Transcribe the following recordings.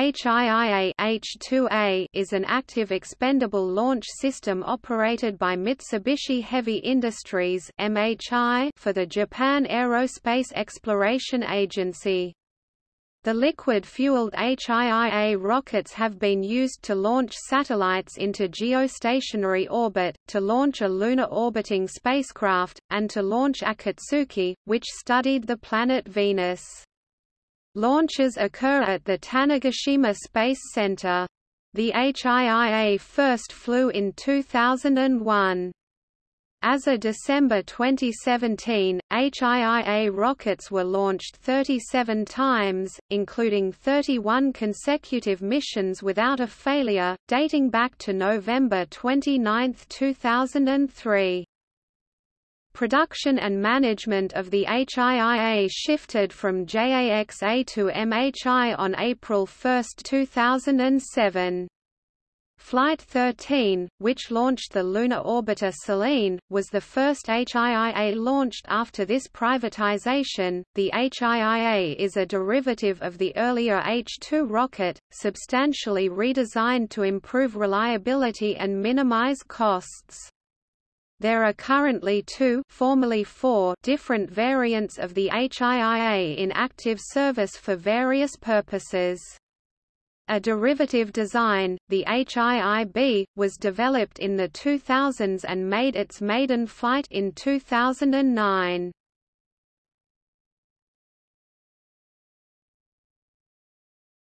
HIIA H2A is an active expendable launch system operated by Mitsubishi Heavy Industries MHI for the Japan Aerospace Exploration Agency. The liquid-fueled HIIA rockets have been used to launch satellites into geostationary orbit, to launch a lunar orbiting spacecraft, and to launch Akatsuki, which studied the planet Venus. Launches occur at the Tanegashima Space Center. The HIIA first flew in 2001. As of December 2017, HIIA rockets were launched 37 times, including 31 consecutive missions without a failure, dating back to November 29, 2003. Production and management of the HIIA shifted from JAXA to MHI on April 1, 2007. Flight 13, which launched the lunar orbiter Selene, was the first HIIA launched after this privatization. The HIIA is a derivative of the earlier H-2 rocket, substantially redesigned to improve reliability and minimize costs. There are currently two formerly four different variants of the HIIA in active service for various purposes. A derivative design, the HIIB, was developed in the 2000s and made its maiden flight in 2009.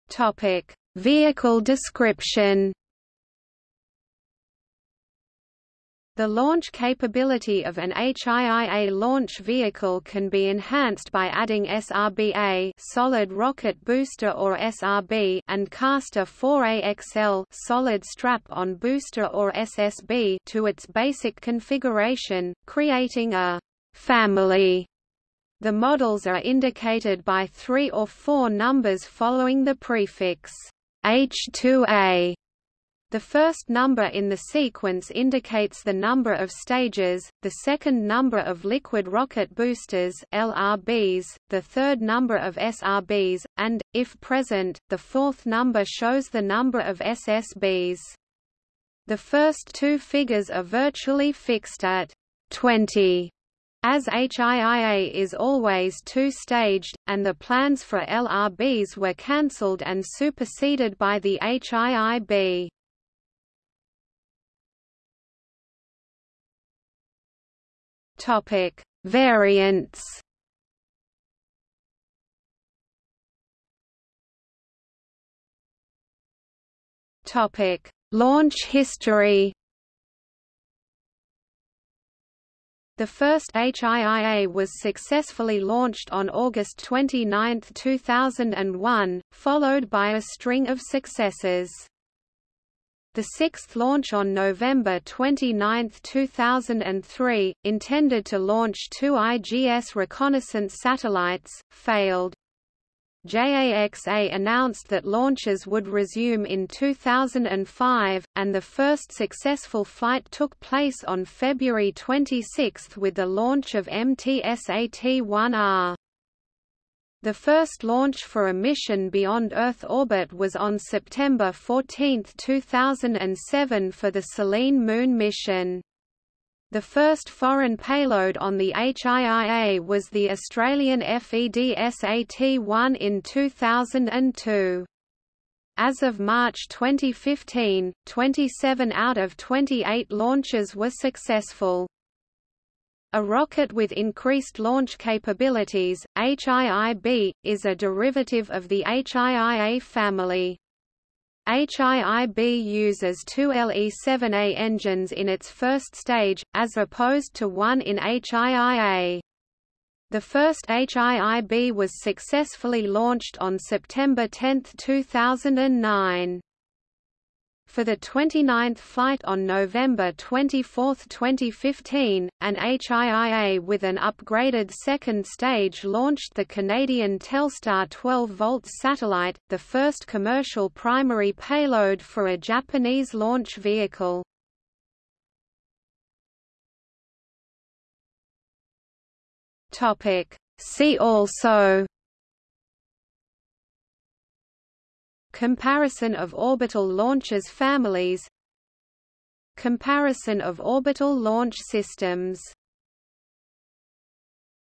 Topic: Vehicle description The launch capability of an HIIA launch vehicle can be enhanced by adding SRBA solid rocket booster or SRB and Castor 4AXL solid strap-on booster or SSB to its basic configuration, creating a family. The models are indicated by three or four numbers following the prefix H2A the first number in the sequence indicates the number of stages, the second number of liquid rocket boosters LRBs, the third number of SRBs, and, if present, the fourth number shows the number of SSBs. The first two figures are virtually fixed at 20 as HIIA is always two-staged, and the plans for LRBs were cancelled and superseded by the HIIB. Topic: Variants. Topic: Launch history. The first HIIA was successfully launched on August 29, 2001, followed by a string of successes. The sixth launch on November 29, 2003, intended to launch two IGS reconnaissance satellites, failed. JAXA announced that launches would resume in 2005, and the first successful flight took place on February 26 with the launch of MTSAT-1R. The first launch for a mission beyond Earth orbit was on September 14, 2007 for the Selene Moon mission. The first foreign payload on the HIIA was the Australian FEDSAT-1 in 2002. As of March 2015, 27 out of 28 launches were successful. A rocket with increased launch capabilities, HIIB, is a derivative of the HIIA family. HIIB uses two LE-7A engines in its first stage, as opposed to one in HIIA. The first HIIB was successfully launched on September 10, 2009. For the 29th flight on November 24, 2015, an HIIA with an upgraded second stage launched the Canadian Telstar 12-volt satellite, the first commercial primary payload for a Japanese launch vehicle. See also Comparison of orbital launchers families. Comparison of orbital launch systems